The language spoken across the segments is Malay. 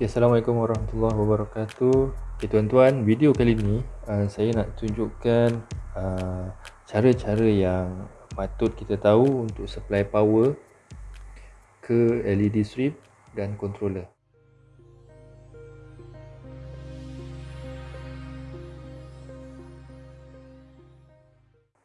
Okay, Assalamualaikum warahmatullahi wabarakatuh. Okay, Tuan-tuan, video kali ni uh, Saya nak tunjukkan uh, Cara-cara yang Patut kita tahu untuk supply power Ke LED strip Dan controller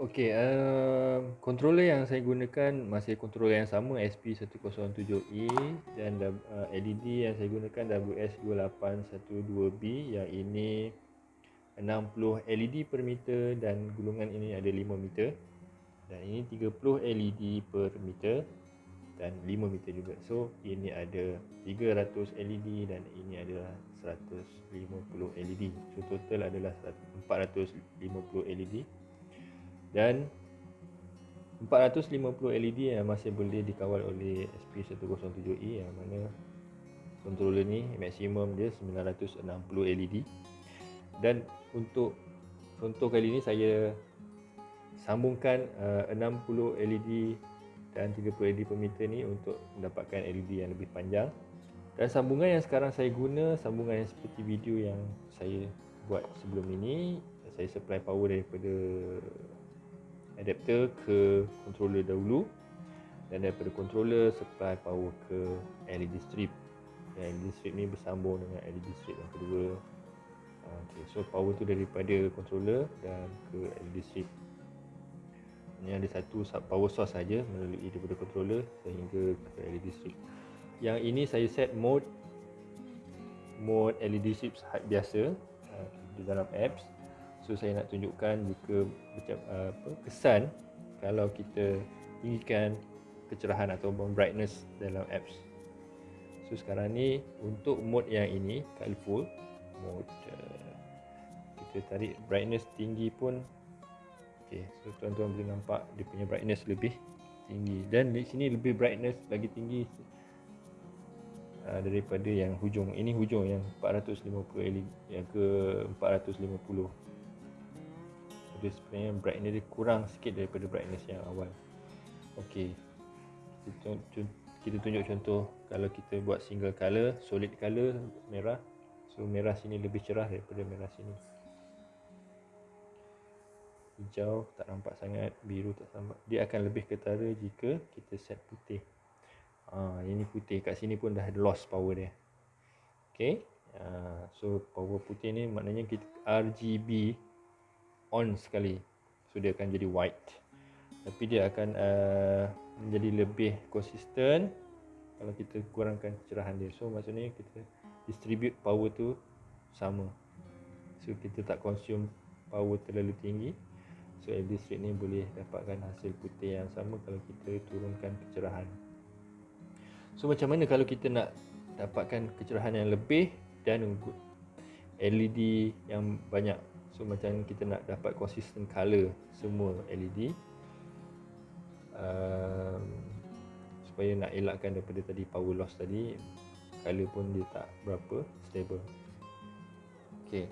Okey, uh, controller yang saya gunakan masih controller yang sama SP107E dan uh, LED yang saya gunakan WS2812B yang ini 60 LED per meter dan gulungan ini ada 5 meter dan ini 30 LED per meter dan 5 meter juga. So ini ada 300 LED dan ini adalah 150 LED. So total adalah 450 LED dan 450 LED yang masih boleh dikawal oleh SP107E yang mana controller ni maksimum dia 960 LED dan untuk contoh kali ni saya sambungkan uh, 60 LED dan 30 LED per meter ni untuk mendapatkan LED yang lebih panjang. Dan sambungan yang sekarang saya guna sambungan yang seperti video yang saya buat sebelum ini saya supply power daripada adapter ke controller dahulu dan daripada controller supply power ke LED strip. Yang LED strip ni bersambung dengan LED strip yang kedua. Ah, okay, so power tu daripada controller dan ke LED strip. Ni ada satu power source saja melalui daripada controller sehingga ke LED strip. Yang ini saya set mode mode LED strip biasa ah, di dalam apps So saya nak tunjukkan jika macam uh, apa kesan kalau kita tinggikan kecerahan atau brightness dalam apps. So sekarang ni untuk mode yang ini colorful mode uh, kita tarik brightness tinggi pun. Okey so tuan-tuan boleh nampak dia punya brightness lebih tinggi. Dan di sini lebih brightness lagi tinggi uh, daripada yang hujung. Ini hujung yang 450 LED yang ke 450 dia sebenarnya brightness dia kurang sikit daripada brightness yang awal. Ok kita, kita tunjuk contoh. Kalau kita buat single color solid color merah. So merah sini lebih cerah daripada merah sini. Hijau tak nampak sangat biru tak nampak. Dia akan lebih ketara jika kita set putih. Ha, ini putih. Kat sini pun dah lost power dia. Ok ha, so power putih ni maknanya kita RGB on sekali. So dia akan jadi white. Tapi dia akan uh, menjadi lebih konsisten kalau kita kurangkan kecerahan dia. So maksudnya kita distribute power tu sama. So kita tak consume power terlalu tinggi. So LED strip ni boleh dapatkan hasil putih yang sama kalau kita turunkan kecerahan. So macam mana kalau kita nak dapatkan kecerahan yang lebih dan LED yang banyak So macam kita nak dapat consistent color semua LED um, Supaya nak elakkan daripada tadi power loss tadi Color pun dia tak berapa stable. Okay.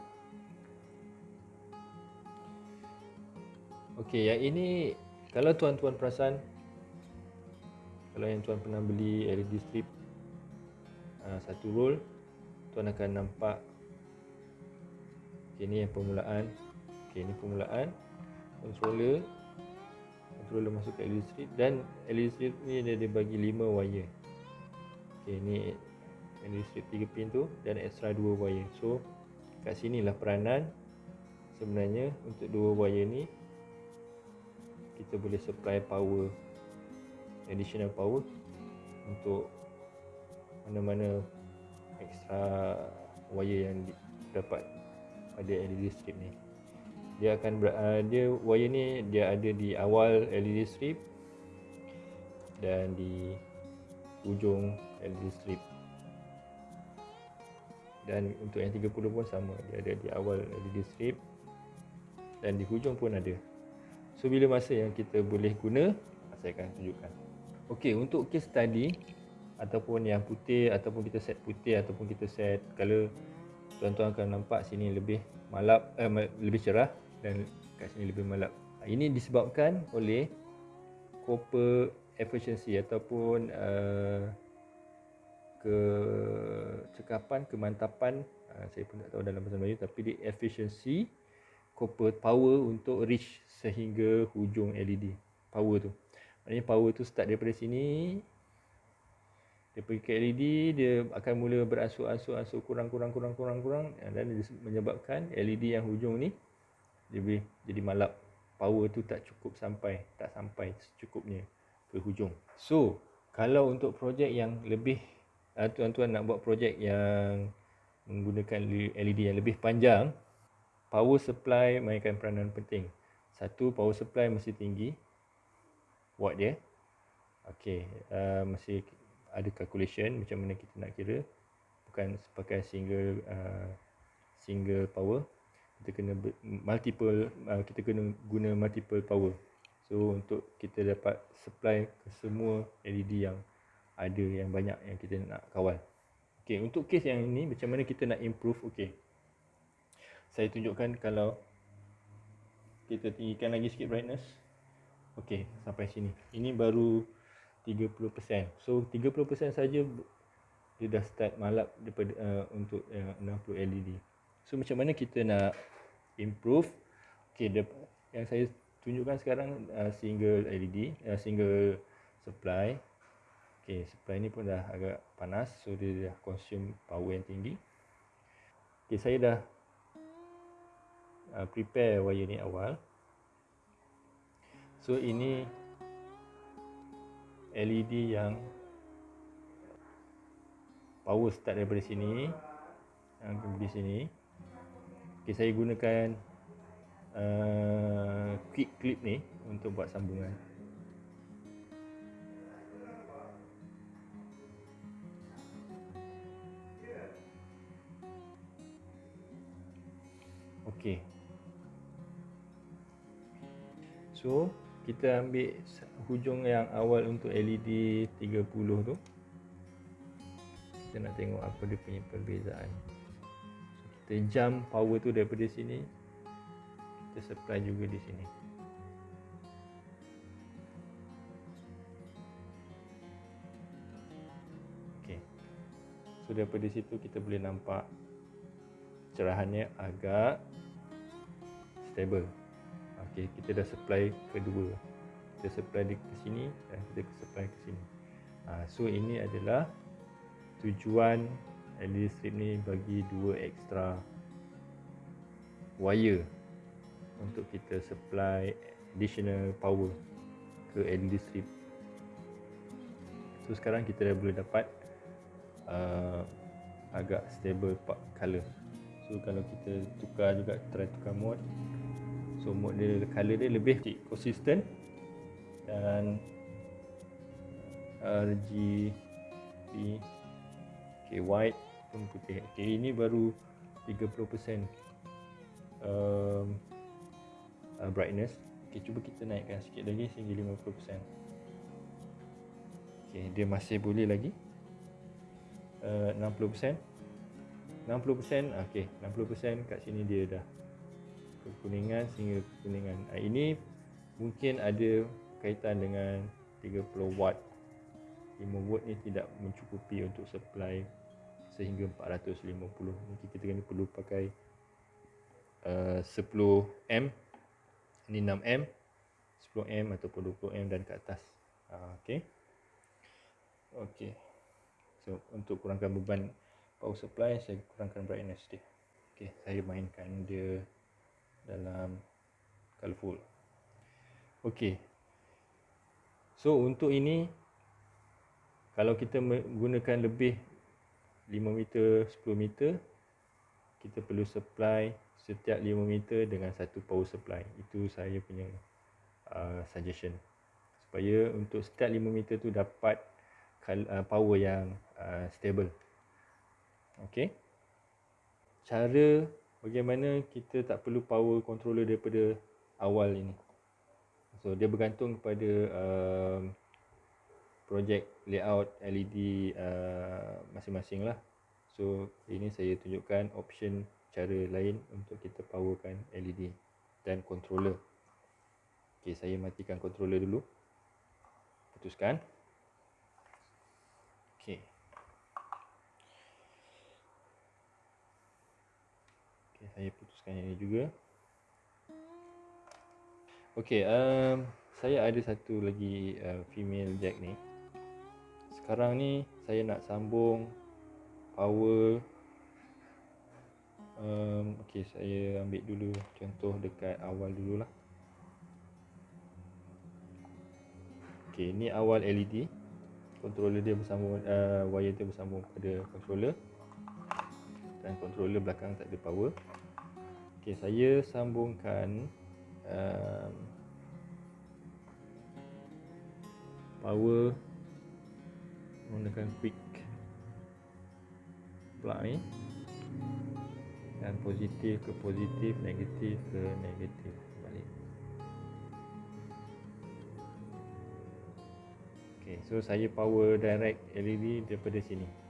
Okay yang ini Kalau tuan-tuan perasan Kalau yang tuan pernah beli LED strip uh, Satu roll Tuan akan nampak Okay, ni yang permulaan. Okay, ni permulaan. Controller. Controller masuk ke LED strip. Dan LED strip ni dia, dia bagi 5 wire. Okay, ni LED strip 3 pin tu. Dan extra 2 wire. So, kat sini lah peranan. Sebenarnya, untuk 2 wire ni. Kita boleh supply power. Additional power. Untuk mana-mana extra wire yang dapat pada LED strip ni. Dia akan uh, dia wire ni dia ada di awal LED strip dan di ujung LED strip. Dan untuk yang 30 pun sama dia ada di awal LED strip dan di hujung pun ada. So bila masa yang kita boleh guna saya akan tunjukkan. Ok untuk case study ataupun yang putih ataupun kita set putih ataupun kita set color tuan-tuan akan nampak sini lebih malap eh, lebih cerah dan kat sini lebih malap. Ini disebabkan oleh copper efficiency ataupun uh, kecekapan, kemantapan uh, saya pun tak tahu dalam bahasa Melayu tapi di efficiency copper power untuk reach sehingga hujung LED power tu. Maknanya power tu start daripada sini dia pergi ke LED dia akan mula beransur-ansur-ansur kurang-kurang kurang-kurang kurang dan menyebabkan LED yang hujung ni dia boleh jadi malap. Power tu tak cukup sampai tak sampai secukupnya ke hujung. So kalau untuk projek yang lebih uh, tuan-tuan nak buat projek yang menggunakan LED yang lebih panjang power supply mainkan peranan penting. Satu power supply mesti tinggi watt dia. Okey uh, mesti ada calculation macam mana kita nak kira. Bukan pakai single uh, single power. Kita kena multiple uh, kita kena guna multiple power. So untuk kita dapat supply ke semua LED yang ada yang banyak yang kita nak kawal. Okey untuk case yang ini macam mana kita nak improve? Okey saya tunjukkan kalau kita tinggikan lagi sikit brightness. Okey sampai sini. Ini baru 30% so 30% saja dia dah start malap daripada uh, untuk uh, 60 LED so macam mana kita nak improve? Okey yang saya tunjukkan sekarang uh, single LED uh, single supply. Okey supply ni pun dah agak panas so dia dah consume power yang tinggi. Okey saya dah uh, prepare wire ni awal. So ini LED yang power start daripada sini yang di sini okay, saya gunakan uh, quick clip ni untuk buat sambungan Okey. So, kita ambil hujung yang awal untuk LED 30 tu. Kita nak tengok apa dia punya perbezaan. So, kita jump power tu daripada sini kita supply juga di sini. Okay. so daripada situ kita boleh nampak cerahannya agak stable okay, kita dah supply kedua. Kita supply dia ke sini dan kita supply ke sini. Ha, so ini adalah tujuan LED strip ni bagi dua extra wire untuk kita supply additional power ke LED strip so sekarang kita dah boleh dapat uh, agak stable color so kalau kita tukar juga try tukar mode So mode dia color dia lebih konsisten dan RGB okay, white pun putih. Okay, ini baru 30% um, uh, brightness. Okay, cuba kita naikkan sikit lagi sehingga 50%. Okay, dia masih boleh lagi. Uh, 60%. 60%, okay, 60% kat sini dia dah kekuningan sehingga kekuningan. Ah, ini mungkin ada kaitan dengan 30 watt. 5 watt ni tidak mencukupi untuk supply sehingga 450. Mungkin kita kena perlu pakai uh, 10M. Ini 6M. 10M ataupun 20M dan ke atas. Uh, okay. Okay. So untuk kurangkan beban power supply saya kurangkan brightness dia. Okay, saya mainkan dia dalam colorful. Ok so untuk ini kalau kita menggunakan lebih 5 meter 10 meter kita perlu supply setiap 5 meter dengan satu power supply. Itu saya punya uh, suggestion. Supaya untuk setiap 5 meter tu dapat uh, power yang uh, stable. Ok cara bagaimana kita tak perlu power controller daripada awal ini. So dia bergantung kepada uh, project layout LED uh, masing-masing lah. So ini saya tunjukkan option cara lain untuk kita powerkan LED dan controller. Okay, saya matikan controller dulu. Putuskan. Okay. Okay, saya putuskan yang ini juga Okey, um, saya ada satu lagi uh, female jack ni. Sekarang ni saya nak sambung power um, Okey, saya ambil dulu contoh dekat awal dululah. Okey, ni awal LED. Controller dia bersambung uh, wire dia bersambung pada controller. Dan controller belakang tak ada power. Okey, saya sambungkan um, power menggunakan quick plug ni dan positif ke positif negatif ke negatif balik ok so saya power direct LED daripada sini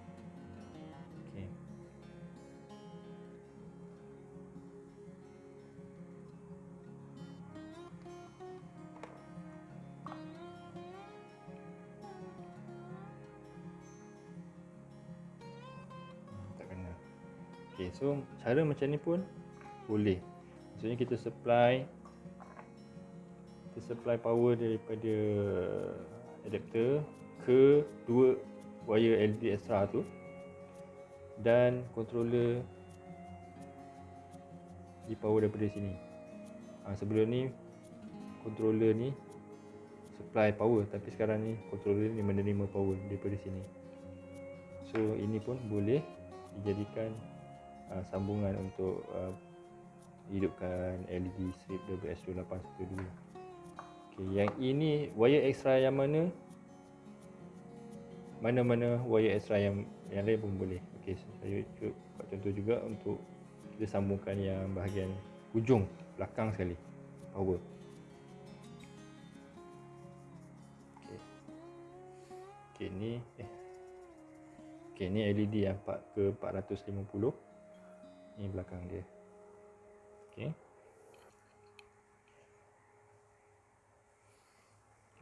Okay, so cara macam ni pun boleh. Maksudnya kita supply kita supply power daripada adapter ke dua wire LED extra tu dan controller di power daripada sini. Ha, sebelum ni controller ni supply power tapi sekarang ni controller ni menerima power daripada sini. So ini pun boleh dijadikan uh, sambungan untuk uh, hidupkan LED strip WS2812 okay, yang ini wire extra yang mana? Mana-mana wire extra yang yang lain pun boleh. Okay, so saya buat contoh juga untuk kita sambungkan yang bahagian hujung belakang sekali. Power. Okay. Okay, ni eh. Okay, ni LED yang 4 ke 450 ini belakang dia. Okey.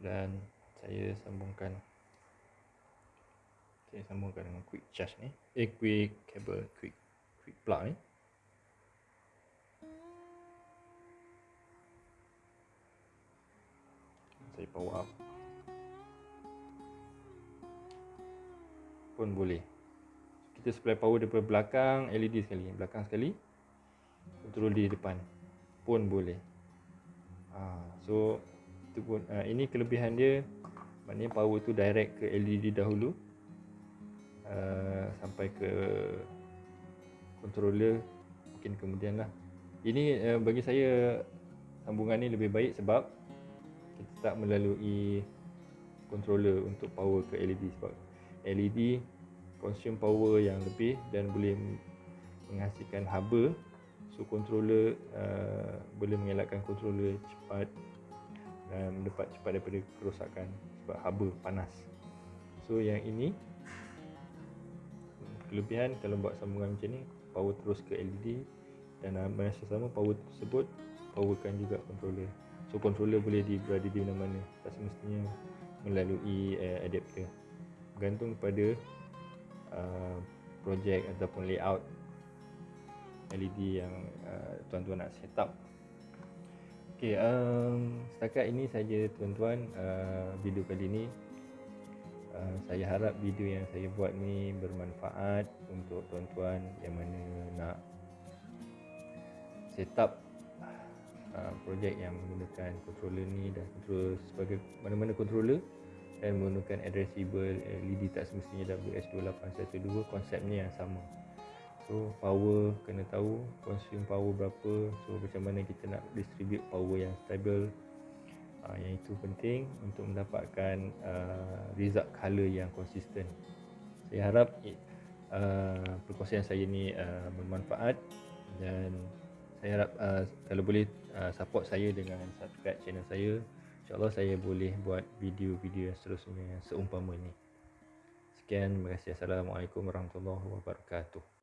Dan saya sambungkan saya sambungkan dengan quick charge ni. Eh quick cable quick quick plug ni. Saya power up. Pun boleh kita supply power daripada belakang LED sekali belakang sekali control di depan pun boleh. Ha, so itu pun ha, ini kelebihan dia maknanya power tu direct ke LED dahulu uh, sampai ke controller mungkin kemudian lah ini uh, bagi saya sambungan ni lebih baik sebab kita tak melalui controller untuk power ke LED sebab LED consume power yang lebih dan boleh menghasilkan haba so controller uh, boleh mengelakkan controller cepat dan mendapat cepat daripada kerosakan sebab haba panas. So yang ini kelebihan kalau buat sambungan macam ni power terus ke LED dan uh, masa sama power tersebut powerkan juga controller. So controller boleh di berada di mana-mana. Tak semestinya melalui uh, adapter bergantung kepada Uh, projek ataupun layout LED yang uh, tuan-tuan nak set up. Okay, um, setakat ini saja tuan-tuan. Uh, video kali ini uh, saya harap video yang saya buat ni bermanfaat untuk tuan-tuan yang mana nak set up uh, projek yang menggunakan controller ni dan controller sebagai mana-mana controller dan menggunakan addressable LED tak semestinya WS2812 konsepnya yang sama. So power kena tahu consume power berapa. So macam mana kita nak distribute power yang stable uh, yang itu penting untuk mendapatkan uh, result color yang konsisten saya harap uh, perkongsian saya ni uh, bermanfaat dan saya harap uh, kalau boleh uh, support saya dengan subscribe channel saya InsyaAllah saya boleh buat video-video yang seterusnya seumpama ini. Sekian, terima kasih. Assalamualaikum warahmatullahi wabarakatuh.